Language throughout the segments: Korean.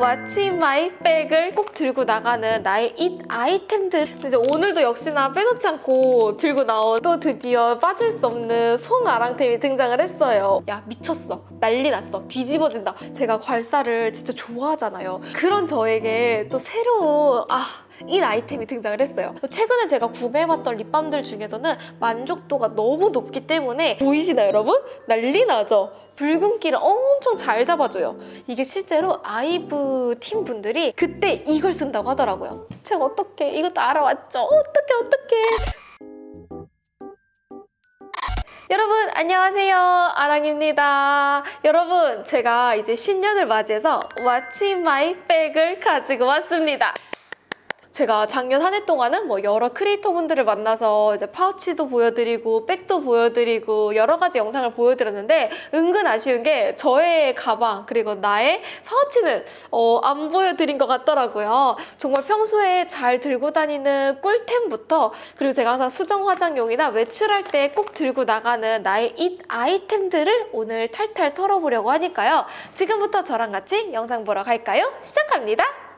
My bag을 꼭 들고 나가는 나의 잇 아이템들. 이제 오늘도 역시나 빼놓지 않고 들고 나온 또 드디어 빠질 수 없는 송아랑템이 등장을 했어요. 야 미쳤어. 난리 났어. 뒤집어진다. 제가 괄사를 진짜 좋아하잖아요. 그런 저에게 또 새로운 아 이 아이템이 등장을 했어요. 최근에 제가 구매해봤던 립밤들 중에서는 만족도가 너무 높기 때문에 보이시나요, 여러분? 난리 나죠? 붉은기를 엄청 잘 잡아줘요. 이게 실제로 아이브 팀 분들이 그때 이걸 쓴다고 하더라고요. 제가 어떻게 이것도 알아왔죠? 어떻게 어떻게? 여러분 안녕하세요 아랑입니다 여러분 제가 이제 신년을 맞이해서 in my bag을 가지고 왔습니다 제가 작년 한 해 동안은 뭐 여러 크리에이터 분들을 만나서 이제 파우치도 보여드리고 백도 보여드리고 여러 가지 영상을 보여드렸는데 은근 아쉬운 게 저의 가방 그리고 나의 파우치는 어, 안 보여드린 것 같더라고요. 정말 평소에 잘 들고 다니는 꿀템부터 그리고 제가 항상 수정 화장용이나 외출할 때 꼭 들고 나가는 나의 잇 아이템들을 오늘 탈탈 털어보려고 하니까요. 지금부터 저랑 같이 영상 보러 갈까요? 시작합니다.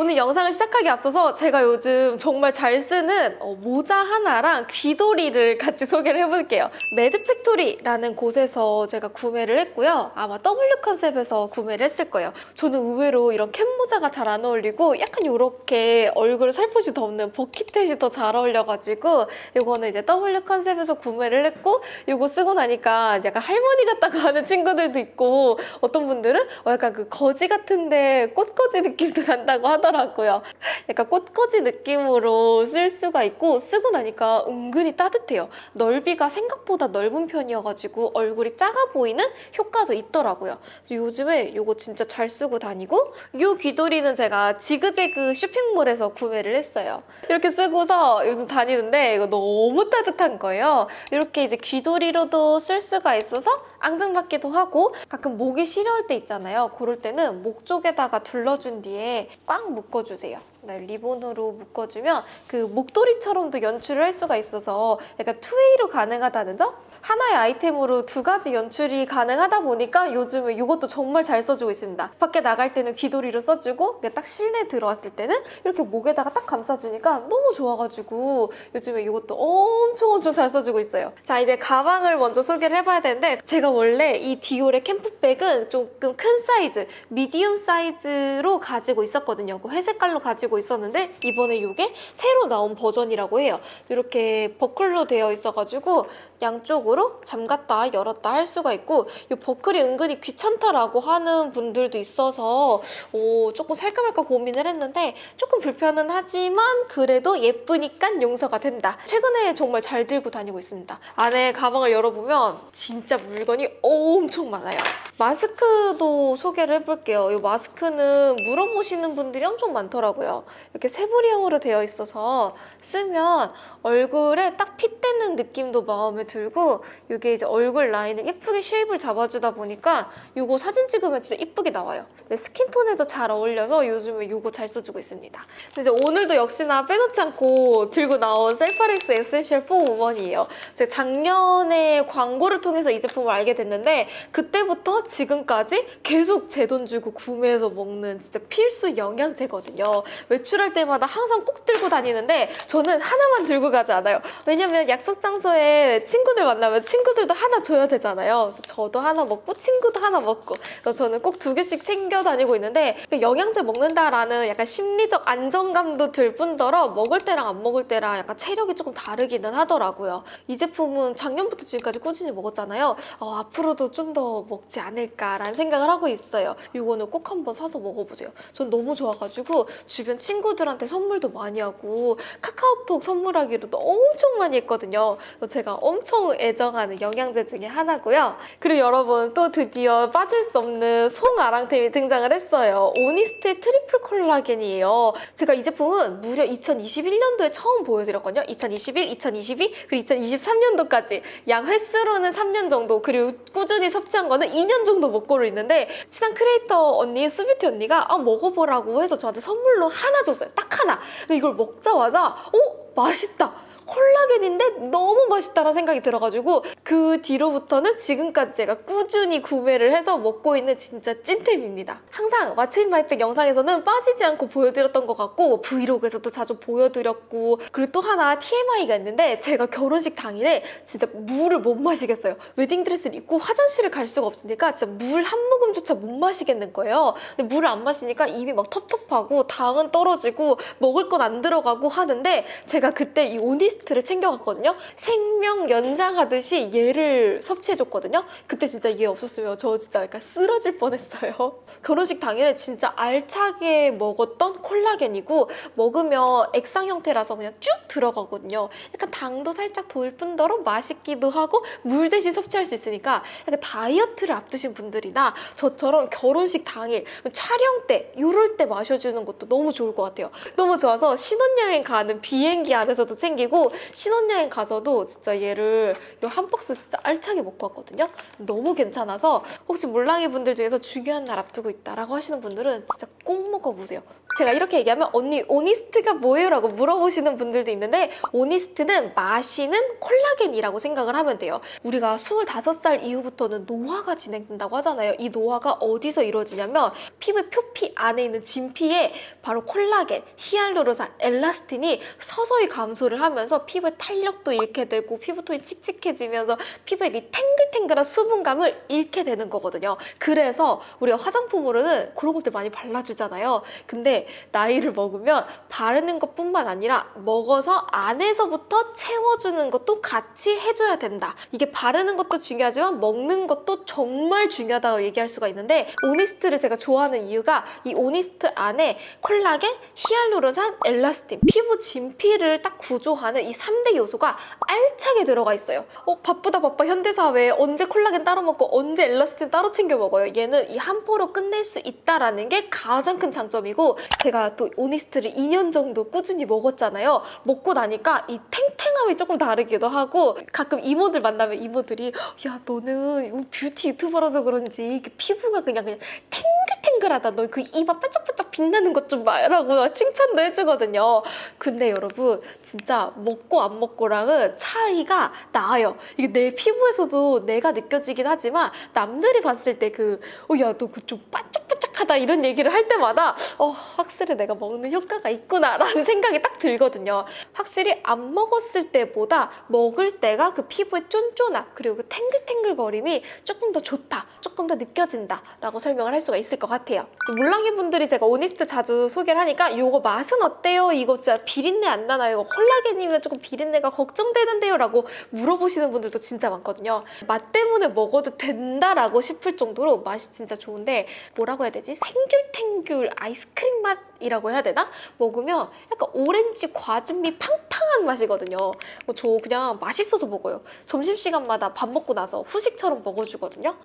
오늘 영상을 시작하기 앞서서 제가 요즘 정말 잘 쓰는 어, 모자 하나랑 귀도리를 같이 소개를 해볼게요. 매드팩토리라는 곳에서 제가 구매를 했고요. 아마 W 컨셉에서 구매를 했을 거예요. 저는 의외로 이런 캡 모자가 잘 안 어울리고 약간 이렇게 얼굴을 살포시 덮는 bucket hat이 더 잘 어울려가지고 이거는 이제 W 컨셉에서 구매를 했고 이거 쓰고 나니까 약간 할머니 같다고 하는 친구들도 있고 어떤 분들은 어, 약간 그 거지 같은데 꽃거지 느낌도 난다고 하더라고요. 하더라고요. 약간 꽃꽂이 느낌으로 쓸 수가 있고 쓰고 나니까 은근히 따뜻해요. 넓이가 생각보다 넓은 편이어가지고 얼굴이 작아 보이는 효과도 있더라고요. 요즘에 이거 진짜 잘 쓰고 다니고 이 귀도리는 제가 지그재그 쇼핑몰에서 구매를 했어요. 이렇게 쓰고서 요즘 다니는데 이거 너무 따뜻한 거예요. 이렇게 이제 귀도리로도 쓸 수가 있어서 앙증맞기도 하고 가끔 목이 시려울 때 있잖아요. 그럴 때는 목 쪽에다가 둘러준 뒤에 꽉 묶어주세요. 네, 리본으로 묶어주면 그 목도리처럼도 연출을 할 수가 있어서 약간 two-way로 가능하다는 점? 하나의 아이템으로 두 가지 연출이 가능하다 보니까 요즘에 이것도 정말 잘 써주고 있습니다. 밖에 나갈 때는 귀도리로 써주고 딱 실내 들어왔을 때는 이렇게 목에다가 딱 감싸주니까 너무 좋아가지고 요즘에 이것도 엄청 엄청 잘 써주고 있어요. 자 이제 가방을 먼저 소개를 해봐야 되는데 제가 원래 이 디올의 캠프백은 조금 큰 사이즈, medium 사이즈로 가지고 있었거든요. 그 회색깔로 가지고 있었는데 이번에 이게 새로 나온 버전이라고 해요. 이렇게 버클로 되어 있어가지고 양쪽으로 잠갔다 열었다 할 수가 있고 이 버클이 은근히 귀찮다라고 하는 분들도 있어서 오, 조금 살까 말까 고민을 했는데 조금 불편은 하지만 그래도 예쁘니까 용서가 된다. 최근에 정말 잘 들고 다니고 있습니다. 안에 가방을 열어보면 진짜 물건이 엄청 많아요. 마스크도 소개를 해볼게요. 이 마스크는 물어보시는 분들이 엄청 많더라고요. 이렇게 새부리형으로 되어 있어서 쓰면 얼굴에 딱 fit되는 느낌도 마음에 들고 이게 이제 얼굴 라인을 예쁘게 shape을 잡아주다 보니까 이거 사진 찍으면 진짜 예쁘게 나와요. 네, skin tone에도 잘 어울려서 요즘에 이거 잘 써주고 있습니다. 이제 오늘도 역시나 빼놓지 않고 들고 나온 셀파렉스 에센셜 4 우먼이에요. 제가 작년에 광고를 통해서 이 제품을 알게 됐는데 그때부터 지금까지 계속 제 돈 주고 구매해서 먹는 진짜 필수 영양제거든요. 외출할 때마다 항상 꼭 들고 다니는데 저는 하나만 들고 가지 않아요. 왜냐면 약속 장소에 친구들 만나면 친구들도 하나 줘야 되잖아요. 저도 하나 먹고 친구도 하나 먹고 그래서 저는 꼭 두 개씩 챙겨 다니고 있는데 그 영양제 먹는다라는 약간 심리적 안정감도 들 뿐더러 먹을 때랑 안 먹을 때랑 약간 체력이 조금 다르기는 하더라고요. 이 제품은 작년부터 지금까지 꾸준히 먹었잖아요. 어, 앞으로도 좀 더 먹지 않을까라는 생각을 하고 있어요. 이거는 꼭 한번 사서 먹어보세요. 전 너무 좋아가지고 주변 친구들한테 선물도 많이 하고 카카오톡 선물하기 로도 엄청 많이 했거든요. 제가 엄청 애정하는 영양제 중에 하나고요. 그리고 여러분 또 드디어 빠질 수 없는 송아랑템이 등장을 했어요. 오니스트의 트리플 콜라겐이에요. 제가 이 제품은 무려 2021년도에 처음 보여드렸거든요. 2021, 2022, 그리고 2023년도까지 약 햇수로는 3년 정도 그리고 꾸준히 섭취한 거는 2년 정도 먹고 있는데 친한 크리에이터 언니, 수비티 언니가 아 먹어보라고 해서 저한테 선물로 하나 줬어요. 딱 하나. 이걸 먹자마자 어? 맛있다. 콜라겐인데 너무 맛있다라는 생각이 들어가지고 그 뒤로부터는 지금까지 제가 꾸준히 구매를 해서 먹고 있는 진짜 찐템입니다. 항상 What's in my bag 영상에서는 빠지지 않고 보여드렸던 것 같고 브이로그에서도 자주 보여드렸고 그리고 또 하나 TMI가 있는데 제가 결혼식 당일에 진짜 물을 못 마시겠어요. 웨딩드레스를 입고 화장실을 갈 수가 없으니까 진짜 물 한 모금조차 못 마시겠는 거예요. 근데 물을 안 마시니까 입이 막 텁텁하고 당은 떨어지고 먹을 건 안 들어가고 하는데 제가 그때 이 오니스트를 챙겨갔거든요. 생명 연장하듯이 얘를 섭취해줬거든요. 그때 진짜 얘 없었으면 저 진짜 약간 쓰러질 뻔했어요. 결혼식 당일에 진짜 알차게 먹었던 콜라겐이고 먹으면 액상 형태라서 그냥 쭉 들어가거든요. 약간 당도 살짝 돌 뿐더러 맛있기도 하고 물 대신 섭취할 수 있으니까 약간 다이어트를 앞두신 분들이나 저처럼 결혼식 당일 촬영 때 이럴 때 마셔주는 것도 너무 좋을 것 같아요. 너무 좋아서 신혼여행 가는 비행기 안에서도 챙기고 신혼여행 가서도 진짜 얘를 이한 박스 진짜 알차게 먹고 왔거든요. 너무 괜찮아서 혹시 몰랑이 분들 중에서 중요한 날 앞두고 있다라고 하시는 분들은 진짜 꼭 먹어보세요. 제가 이렇게 얘기하면 언니 오니스트가 뭐예요? 라고 물어보시는 분들도 있는데 오니스트는 마시는 콜라겐이라고 생각을 하면 돼요. 우리가 25살 이후부터는 노화가 진행된다고 하잖아요. 이 노화가 어디서 이루어지냐면 피부의 표피 안에 있는 진피에 바로 콜라겐, 히알루론산, 엘라스틴이 서서히 감소를 하면서 피부의 탄력도 잃게 되고 피부톤이 칙칙해지면서 피부에 이 탱글탱글한 수분감을 잃게 되는 거거든요. 그래서 우리가 화장품으로는 그런 것들 많이 발라주잖아요. 근데 나이를 먹으면 바르는 것뿐만 아니라 먹어서 안에서부터 채워주는 것도 같이 해줘야 된다. 이게 바르는 것도 중요하지만 먹는 것도 정말 중요하다고 얘기할 수가 있는데 오니스트를 제가 좋아하는 이유가 이 오니스트 안에 콜라겐, 히알루론산, 엘라스틴, 피부 진피를 딱 구조하는 이 3대 요소가 알차게 들어가 있어요. 어, 바쁘다 바빠 현대사회에 언제 콜라겐 따로 먹고 언제 엘라스틴 따로 챙겨 먹어요. 얘는 이 한 포로 끝낼 수 있다라는 게 가장 큰 장점이고 제가 또 오니스트를 2년 정도 꾸준히 먹었잖아요. 먹고 나니까 이 탱탱함이 조금 다르기도 하고 가끔 이모들 만나면 이모들이 야 너는 뷰티 유튜버라서 그런지 피부가 그냥 그냥 탱글탱글하다. 너 그 이마 반짝반짝 빛나는 것 좀 봐라고 칭찬도 해주거든요. 근데 여러분 진짜 먹고 안 먹고랑은 차이가 나요. 이게 내 피부에서도 내가 느껴지긴 하지만 남들이 봤을 때 그 어 야 너 그 좀 반짝반짝 하다 이런 얘기를 할 때마다 어 확실히 내가 먹는 효과가 있구나라는 생각이 딱 들거든요. 확실히 안 먹었을 때보다 먹을 때가 그 피부의 쫀쫀함 그리고 그 탱글탱글거림이 조금 더 좋다, 조금 더 느껴진다라고 설명을 할 수가 있을 것 같아요. 물랑이 분들이 제가 오니스트 자주 소개를 하니까 이거 맛은 어때요? 이거 진짜 비린내 안 나나요? 이거 콜라겐이면 조금 비린내가 걱정되는데요? 라고 물어보시는 분들도 진짜 많거든요. 맛 때문에 먹어도 된다라고 싶을 정도로 맛이 진짜 좋은데 뭐라고 해야 되지? 생귤탱귤 아이스크림 맛이라고 해야 되나? 먹으면 약간 오렌지 과즙미 팡팡한 맛이거든요. 어, 저 그냥 맛있어서 먹어요. 점심시간마다 밥 먹고 나서 후식처럼 먹어주거든요.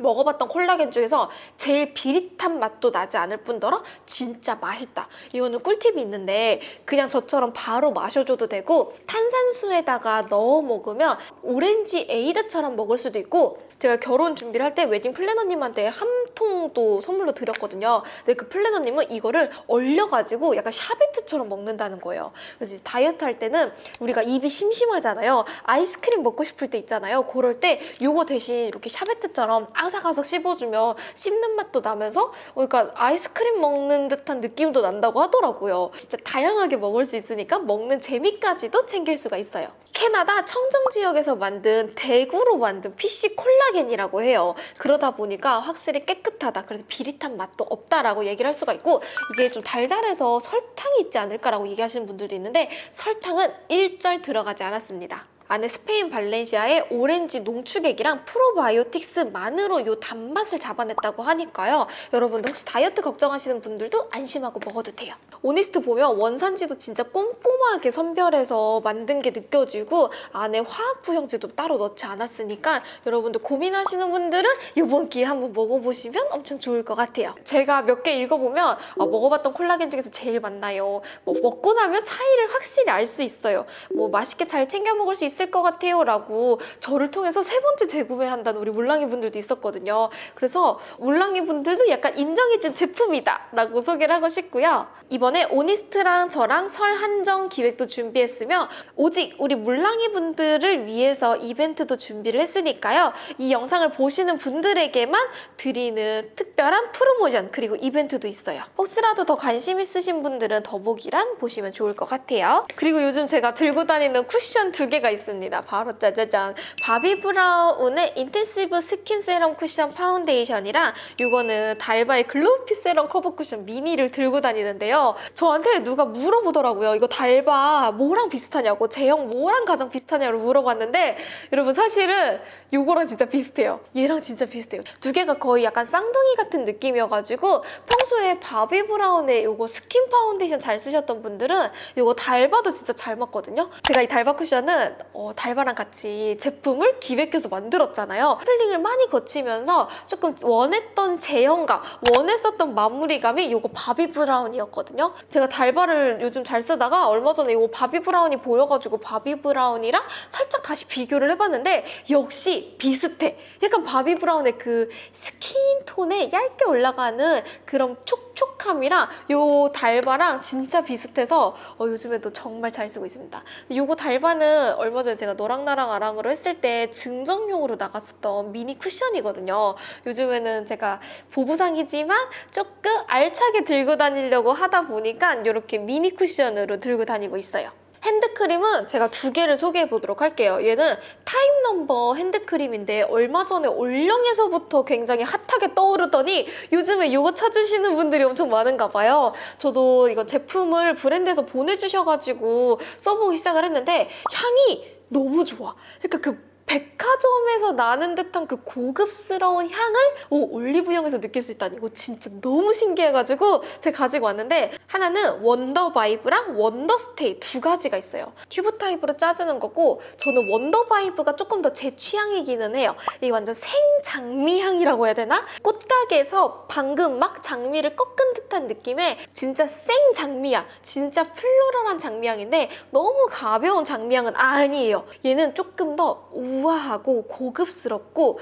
먹어봤던 콜라겐 중에서 제일 비릿한 맛도 나지 않을 뿐더러 진짜 맛있다. 이거는 꿀팁이 있는데 그냥 저처럼 바로 마셔줘도 되고 탄산수에다가 넣어 먹으면 오렌지 에이드처럼 먹을 수도 있고 제가 결혼 준비를 할 때 웨딩 플래너님한테 한 통도 선물로 드렸거든요. 근데 그 플래너님은 이거를 얼려가지고 약간 샤베트처럼 먹는다는 거예요. 그래서 다이어트 할 때는 우리가 입이 심심하잖아요. 아이스크림 먹고 싶을 때 있잖아요. 그럴 때 이거 대신 이렇게 샤베트처럼 아삭아삭 씹어주면 씹는 맛도 나면서 그러니까 아이스크림 먹는 듯한 느낌도 난다고 하더라고요. 진짜 다양하게 먹을 수 있으니까 먹는 재미까지도 챙길 수가 있어요. 캐나다 청정 지역에서 만든 대구로 만든 PC 콜라겐이라고 해요. 그러다 보니까 확실히 깨끗하다. 그래서 비릿한 맛도 없다라고 얘기를 할 수가 있고 이게 좀 달달해서 설탕이 있지 않을까라고 얘기하시는 분들도 있는데 설탕은 일절 들어가지 않았습니다. 안에 스페인 발렌시아의 오렌지 농축액이랑 프로바이오틱스만으로 이 단맛을 잡아냈다고 하니까요. 여러분들 혹시 다이어트 걱정하시는 분들도 안심하고 먹어도 돼요. 오니스트 보면 원산지도 진짜 꼼꼼하게 선별해서 만든 게 느껴지고 안에 화학 부형제도 따로 넣지 않았으니까 여러분들 고민하시는 분들은 이번 기회에 한번 먹어보시면 엄청 좋을 것 같아요. 제가 몇 개 읽어보면 어, 먹어봤던 콜라겐 중에서 제일 맛나요. 뭐 먹고 나면 차이를 확실히 알 수 있어요. 뭐 맛있게 잘 챙겨 먹을 수재 밌을 것 같아요 라고 저를 통해서 세 번째 재구매한다는 우리 물랑이 분들도 있었거든요. 그래서 물랑이 분들도 약간 인정해준 제품이다 라고 소개를 하고 싶고요. 이번에 오니스트랑 저랑 설 한정 기획도 준비했으며 오직 우리 물랑이 분들을 위해서 이벤트도 준비를 했으니까요. 이 영상을 보시는 분들에게만 드리는 특별한 프로모션 그리고 이벤트도 있어요. 혹시라도 더 관심 있으신 분들은 더보기란 보시면 좋을 것 같아요. 그리고 요즘 제가 들고 다니는 쿠션 두 개가 있습니다. 바로 짜자잔 바비 브라운의 인텐시브 스킨 세럼 쿠션 파운데이션이랑 이거는 달바의 글로우핏 세럼 커버 쿠션 미니를 들고 다니는데요. 저한테 누가 물어보더라고요. 이거 달바 뭐랑 비슷하냐고 제형 뭐랑 가장 비슷하냐고 물어봤는데 여러분 사실은 요거랑 진짜 비슷해요. 얘랑 진짜 비슷해요. 두 개가 거의 약간 쌍둥이 같은 느낌이어가지고 평소에 바비 브라운의 요거 스킨 파운데이션 잘 쓰셨던 분들은 요거 달바도 진짜 잘 맞거든요. 제가 이 달바 쿠션은 어, 달바랑 같이 제품을 기획해서 만들었잖아요. 샘플링을 많이 거치면서 조금 원했던 제형감, 원했었던 마무리감이 요거 바비 브라운이었거든요. 제가 달바를 요즘 잘 쓰다가 얼마 전에 요거 바비 브라운이 보여가지고 바비 브라운이랑 살짝 다시 비교를 해봤는데 역시 비슷해. 약간 바비 브라운의 그 스킨 톤에 얇게 올라가는 그런 촉촉함이랑 요 달바랑 진짜 비슷해서 어, 요즘에도 정말 잘 쓰고 있습니다. 요거 달바는 얼마 전에 제가 너랑 나랑 아랑으로 했을 때 증정용으로 나갔었던 미니 쿠션이거든요. 요즘에는 제가 보부상이지만 조금 알차게 들고 다니려고 하다 보니까 이렇게 미니 쿠션으로 들고 다니고 있어요. 핸드크림은 제가 두 개를 소개해 보도록 할게요. 얘는 타임 넘버 핸드크림인데 얼마 전에 올영에서부터 굉장히 핫하게 떠오르더니 요즘에 이거 찾으시는 분들이 엄청 많은가 봐요. 저도 이거 제품을 브랜드에서 보내주셔가지고 써보기 시작을 했는데 향이 너무 좋아. 그러니까 그 백화점에서 나는 듯한 그 고급스러운 향을 오, 올리브영에서 느낄 수 있다니 이거 진짜 너무 신기해가지고 제가 가지고 왔는데 하나는 원더 바이브랑 원더 스테이 두 가지가 있어요. 튜브 타입으로 짜주는 거고 저는 원더 바이브가 조금 더 제 취향이기는 해요. 이게 완전 생장미 향이라고 해야 되나? 꽃가게에서 방금 막 장미를 꺾은 듯한 느낌의 진짜 생장미향 진짜 floral한 장미향인데 너무 가벼운 장미향은 아니에요. 얘는 조금 더 우아하고 고급스럽고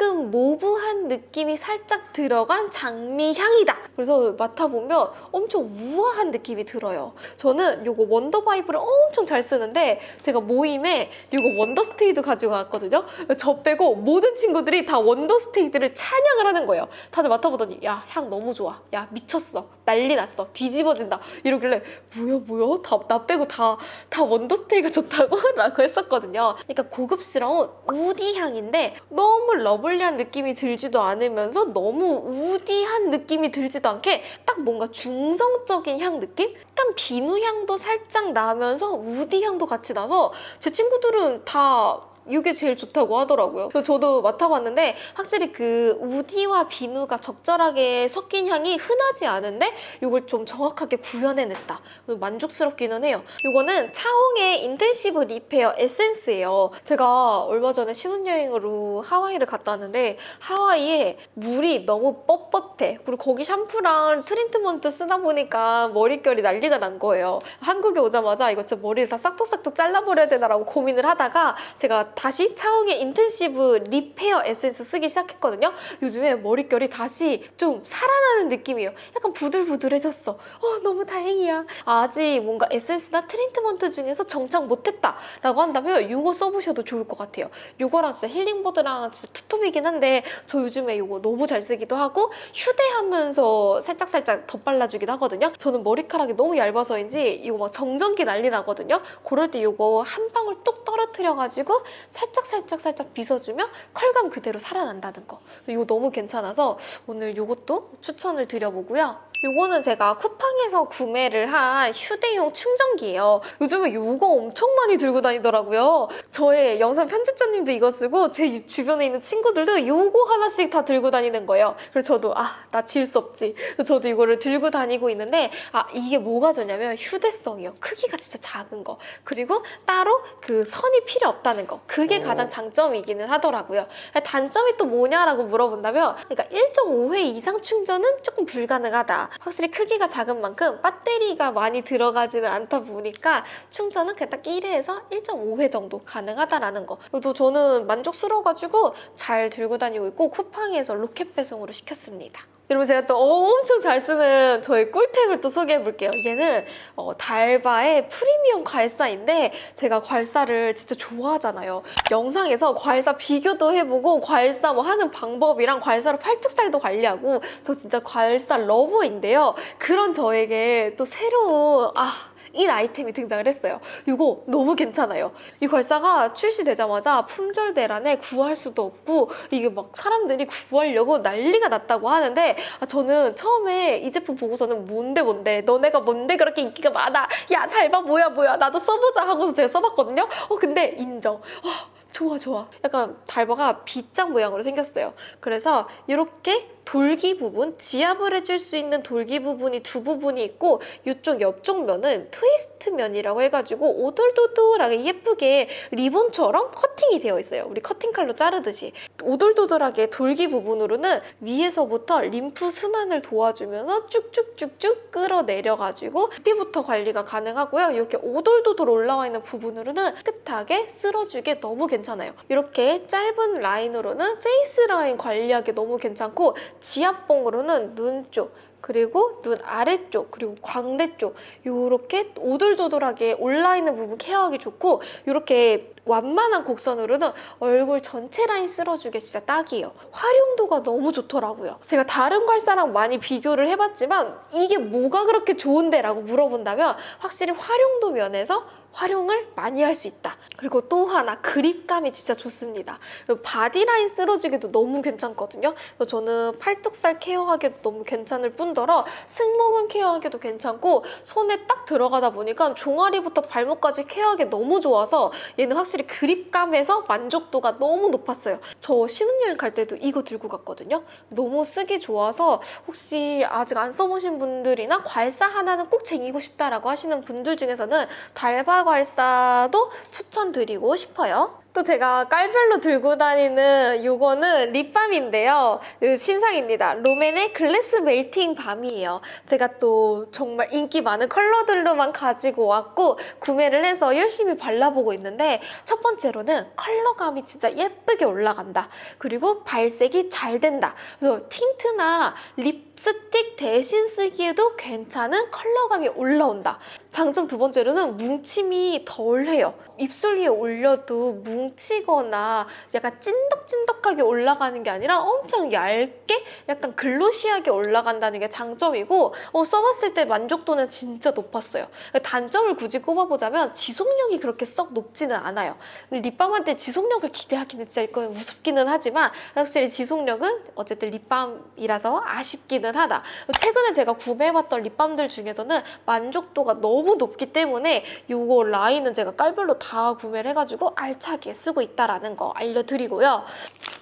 조금 mauve한 느낌이 살짝 들어간 장미 향이다. 그래서 맡아보면 엄청 우아한 느낌이 들어요. 저는 이거 원더 바이브를 엄청 잘 쓰는데 제가 모임에 이거 원더 스테이도 가지고 왔거든요. 저 빼고 모든 친구들이 다 원더 스테이를 찬양을 하는 거예요. 다들 맡아보더니 야 향 너무 좋아. 야 미쳤어. 난리 났어. 뒤집어진다. 이러길래 뭐야 뭐야? 다, 나 빼고 다, 다 원더 스테이가 좋다고? 라고 했었거든요. 그러니까 고급스러운 woody 향인데 너무 lovely한 느낌이 들지도 않으면서 너무 woody한 느낌이 들지도 않게 딱 뭔가 중성적인 향 느낌? 약간 비누 향도 살짝 나면서 woody 향도 같이 나서 제 친구들은 다 이게 제일 좋다고 하더라고요. 그래서 저도 맡아봤는데 확실히 그 woody와 비누가 적절하게 섞인 향이 흔하지 않은데 이걸 좀 정확하게 구현해냈다. 만족스럽기는 해요. 이거는 차홍의 인텐시브 리페어 에센스예요. 제가 얼마 전에 신혼여행으로 하와이를 갔다 왔는데 하와이에 물이 너무 뻣뻣해. 그리고 거기 샴푸랑 트리트먼트 쓰다 보니까 머릿결이 난리가 난 거예요. 한국에 오자마자 이거 진짜 머리를 다 싹둑싹둑 잘라버려야 되나라고 고민을 하다가 제가 다시 차홍의 인텐시브 리페어 에센스 쓰기 시작했거든요. 요즘에 머릿결이 다시 좀 살아나는 느낌이에요. 약간 부들부들해졌어. 어, 너무 다행이야. 아직 뭔가 에센스나 트리트먼트 중에서 정착 못했다 라고 한다면 이거 써보셔도 좋을 것 같아요. 이거랑 진짜 힐링보드랑 진짜 투톱이긴 한데 저 요즘에 이거 너무 잘 쓰기도 하고 휴대하면서 살짝살짝 덧발라주기도 하거든요. 저는 머리카락이 너무 얇아서인지 이거 막 정전기 난리 나거든요. 그럴 때 이거 한 방울 뚝 떨어뜨려가지고 살짝 살짝 살짝 빗어주면 컬감 그대로 살아난다는 거. 이거 너무 괜찮아서 오늘 이것도 추천을 드려보고요. 요거는 제가 쿠팡에서 구매를 한 휴대용 충전기예요. 요즘에 이거 엄청 많이 들고 다니더라고요. 저의 영상 편집자님도 이거 쓰고 제 주변에 있는 친구들도 이거 하나씩 다 들고 다니는 거예요. 그래서 저도 아, 나 질 수 없지. 그래서 저도 이거를 들고 다니고 있는데 아, 이게 뭐가 좋냐면 휴대성이요. 크기가 진짜 작은 거. 그리고 따로 그 선이 필요 없다는 거. 그게 가장 장점이기는 하더라고요. 단점이 또 뭐냐라고 물어본다면 그러니까 1.5회 이상 충전은 조금 불가능하다. 확실히 크기가 작은 만큼 배터리가 많이 들어가지는 않다 보니까 충전은 그냥 딱 1회에서 1.5회 정도 가능하다라는 거. 그리고 저는 만족스러워가지고 잘 들고 다니고 있고 쿠팡에서 로켓 배송으로 시켰습니다. 여러분 제가 또 엄청 잘 쓰는 저의 꿀템을 또 소개해 볼게요. 얘는 어, 달바의 프리미엄 괄사인데 제가 괄사를 진짜 좋아하잖아요. 영상에서 괄사 비교도 해보고 괄사 뭐 하는 방법이랑 괄사로 팔뚝살도 관리하고 저 진짜 괄사 lover인데요. 그런 저에게 또 새로운 아이, 아이템이 등장을 했어요. 이거 너무 괜찮아요. 이 괄사가 출시되자마자 품절 대란에 구할 수도 없고 이게 막 사람들이 구하려고 난리가 났다고 하는데 아, 저는 처음에 이 제품 보고서는 뭔데 뭔데 너네가 뭔데 그렇게 인기가 많아 야 달바 뭐야 뭐야 나도 써보자 하고서 제가 써봤거든요. 어 근데 인정. 어, 좋아 좋아. 약간 달바가 빗장 모양으로 생겼어요. 그래서 이렇게 돌기 부분, 지압을 해줄 수 있는 돌기 부분이 두 부분이 있고 이쪽 옆쪽 면은 트위스트 면이라고 해가지고 오돌도돌하게 예쁘게 리본처럼 커팅이 되어 있어요. 우리 커팅 칼로 자르듯이. 오돌도돌하게 돌기 부분으로는 위에서부터 림프 순환을 도와주면서 쭉쭉쭉쭉 끌어내려가지고 피부터 관리가 가능하고요. 이렇게 오돌도돌 올라와 있는 부분으로는 깨끗하게 쓸어주게 너무 괜찮아요. 이렇게 짧은 라인으로는 face line 관리하기 너무 괜찮고 지압봉으로는 눈 쪽, 그리고 눈 아래쪽, 그리고 광대 쪽 이렇게 오돌도돌하게 올라있는 부분 care하기 좋고 이렇게 완만한 곡선으로는 얼굴 전체 라인 쓸어주기 진짜 딱이에요. 활용도가 너무 좋더라고요. 제가 다른 괄사랑 많이 비교를 해봤지만 이게 뭐가 그렇게 좋은데? 라고 물어본다면 확실히 활용도 면에서 활용을 많이 할 수 있다. 그리고 또 하나 grip감이 진짜 좋습니다. body line 쓸어주기도 너무 괜찮거든요. 그래서 저는 팔뚝살 care하기도 너무 괜찮을 뿐더러 승모근 care하기도 괜찮고 손에 딱 들어가다 보니까 종아리부터 발목까지 care하기 너무 좋아서 얘는 확실히 그립감에서 만족도가 너무 높았어요. 저 신혼여행 갈 때도 이거 들고 갔거든요. 너무 쓰기 좋아서 혹시 아직 안 써보신 분들이나 괄사 하나는 꼭 쟁이고 싶다라고 하시는 분들 중에서는 달바 괄사도 추천드리고 싶어요. 또 제가 깔별로 들고 다니는 요거는 립밤인데요. 이 신상입니다. 롬앤의 글래스 멜팅 밤이에요. 제가 또 정말 인기 많은 컬러들로만 가지고 왔고 구매를 해서 열심히 발라보고 있는데 첫 번째로는 컬러감이 진짜 예쁘게 올라간다. 그리고 발색이 잘 된다. 그래서 tint나 립스틱 대신 쓰기에도 괜찮은 color감이 올라온다. 장점 두 번째로는 뭉침이 덜해요. 입술 위에 올려도 뭉치거나 약간 찐덕찐덕하게 올라가는 게 아니라 엄청 얇게 약간 glossy하게 올라간다는 게 장점이고 어, 써봤을 때 만족도는 진짜 높았어요. 단점을 굳이 꼽아보자면 지속력이 그렇게 썩 높지는 않아요. 립밤한테 지속력을 기대하기는 진짜 이거 우습기는 하지만 확실히 지속력은 어쨌든 립밤이라서 아쉽기는 하다. 최근에 제가 구매해봤던 립밤들 중에서는 만족도가 너무 높기 때문에 이거 라인은 제가 깔별로 다 구매를 해가지고 알차게 쓰고 있다라는 거 알려드리고요.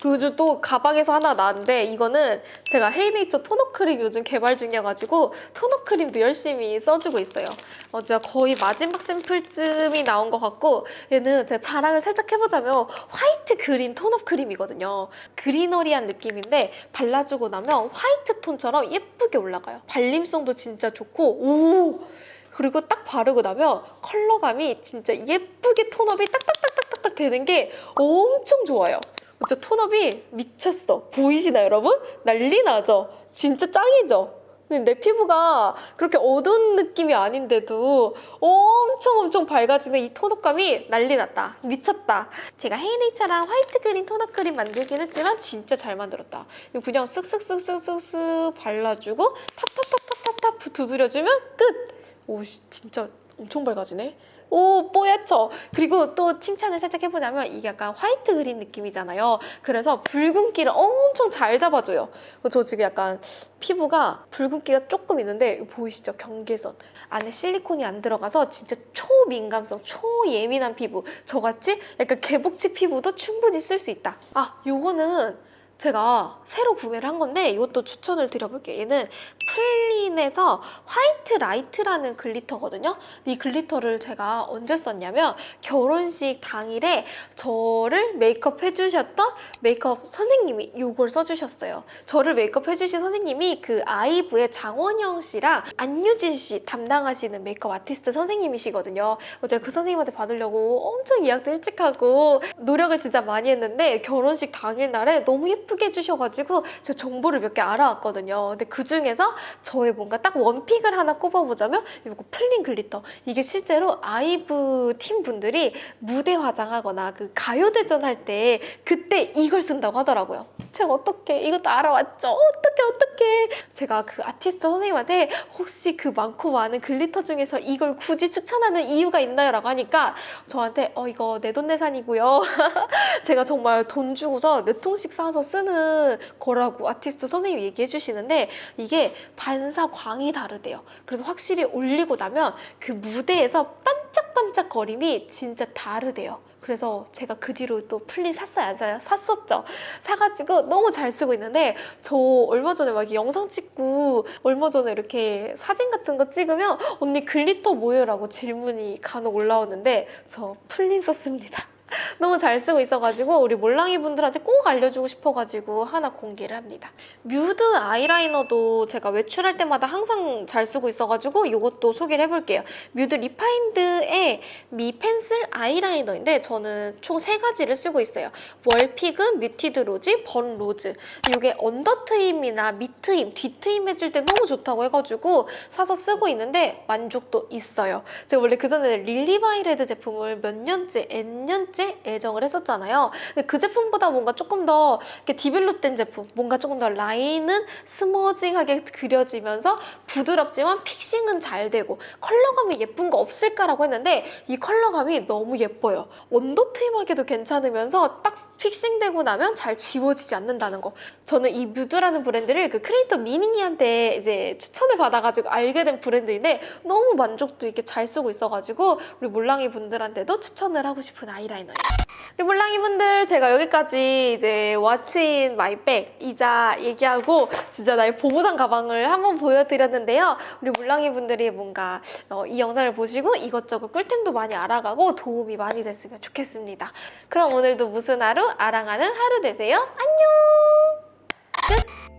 요즘 또 가방에서 하나 나왔는데 이거는 제가 헤이네이처 토너 크림 요즘 개발 중이어가지고 토너 크림도 열심히 써주고 있어요. 어, 제가 거의 마지막 샘플쯤이 나온 것 같고 얘는 제가 자랑을 살짝 해보자면 화이트 그린 톤업 크림이거든요. 그리너리한 느낌인데 발라주고 나면 화이트 톤처럼 예쁘게 올라가요. 발림성도 진짜 좋고 오! 그리고 딱 바르고 나면 컬러감이 진짜 예쁘게 톤업이 딱딱딱딱딱 되는 게 엄청 좋아요. 진짜 톤업이 미쳤어. 보이시나요, 여러분? 난리 나죠? 진짜 짱이죠? 근데 내 피부가 그렇게 어두운 느낌이 아닌데도 엄청 엄청 밝아지는 이 tone up감이 난리 났다. 미쳤다. 제가 헤이네이처랑 white green tone up 크림 만들긴 했지만 진짜 잘 만들었다. 그냥 쓱쓱쓱쓱쓱쓱 발라주고 탑탑탑탑탑탑 두드려주면 끝! 오 진짜 엄청 밝아지네. 오 뽀얗죠? 그리고 또 칭찬을 살짝 해보자면 이게 약간 white green 느낌이잖아요. 그래서 붉은기를 엄청 잘 잡아줘요. 저 지금 약간 피부가 붉은기가 조금 있는데 보이시죠? 경계선. 안에 실리콘이 안 들어가서 진짜 초민감성, 초예민한 피부. 저같이 약간 개복치 피부도 충분히 쓸 수 있다. 아, 요거는 제가 새로 구매를 한 건데 이것도 추천을 드려볼게요. 얘는 플린에서 white light라는 glitter거든요. 이 glitter를 제가 언제 썼냐면 결혼식 당일에 저를 메이크업 해주셨던 메이크업 선생님이 이걸 써주셨어요. 저를 메이크업 해주신 선생님이 그 아이브의 장원영 씨랑 안유진 씨 담당하시는 메이크업 아티스트 선생님이시거든요. 제가 그 선생님한테 받으려고 엄청 예약도 일찍 하고 노력을 진짜 많이 했는데 결혼식 당일날에 너무 예쁘게 해주셔가지고 제가 정보를 몇 개 알아왔거든요. 근데 그 중에서 저의 뭔가 딱 one pick을 하나 꼽아보자면 이거 플린 glitter. 이게 실제로 아이브 팀 분들이 무대 화장하거나 그 가요대전 할 때 그때 이걸 쓴다고 하더라고요. 제가 어떻게 이것도 알아왔죠? 어떻게 어떻게 제가 그 아티스트 선생님한테 혹시 그 많고 많은 glitter 중에서 이걸 굳이 추천하는 이유가 있나요? 라고 하니까 저한테 어 이거 내돈내산이고요. 제가 정말 돈 주고서 몇 통씩 사서 쓰는 거라고 아티스트 선생님이 얘기해 주시는데 이게 반사광이 다르대요. 그래서 확실히 올리고 나면 그 무대에서 반짝반짝 거림이 진짜 다르대요. 그래서 제가 그 뒤로 또 플린 샀어요, 안 사요? 샀었죠. 사가지고 너무 잘 쓰고 있는데 저 얼마 전에 막 영상 찍고 얼마 전에 이렇게 사진 같은 거 찍으면 언니 glitter 뭐예요? 라고 질문이 간혹 올라오는데 저 플린 썼습니다. 너무 잘 쓰고 있어가지고 우리 몰랑이 분들한테 꼭 알려주고 싶어가지고 하나 공개를 합니다. 뮤드 아이라이너도 제가 외출할 때마다 항상 잘 쓰고 있어가지고 이것도 소개를 해볼게요. 뮤드 refined의 미 pencil 아이라이너인데 저는 총 세 가지를 쓰고 있어요. warm fig, muted rosy, burn rose. 이게 under 트임이나 밑 트임, 뒤 트임 해줄 때 너무 좋다고 해가지고 사서 쓰고 있는데 만족도 있어요. 제가 원래 그전에 릴리바이레드 제품을 몇 년째, N년째 애정을 했었잖아요. 근데 그 제품보다 뭔가 조금 더 이렇게 develop된 제품, 뭔가 조금 더 라인은 smudging하게 그려지면서 부드럽지만 fixing은 잘 되고 color감이 예쁜 거 없을까라고 했는데 이 color감이 너무 예뻐요. under 트임하기도 괜찮으면서 딱 fixing되고 나면 잘 지워지지 않는다는 거. 저는 이 뮤드라는 브랜드를 그 크리에이터 미닝이한테 이제 추천을 받아가지고 알게 된 브랜드인데 너무 만족도 있게 잘 쓰고 있어가지고 우리 몰랑이 분들한테도 추천을 하고 싶은 아이라이너예요. 우리 몰랑이 분들 제가 여기까지 이제 what's in my bag 이제 얘기하고 진짜 나의 보부상 가방을 한번 보여드렸는데요. 우리 몰랑이 분들이 뭔가 어, 이 영상을 보시고 이것저것 꿀템도 많이 알아가고 도움이 많이 됐으면 좋겠습니다. 그럼 오늘도 무슨 하루 아랑하는 하루 되세요. 안녕! 끝!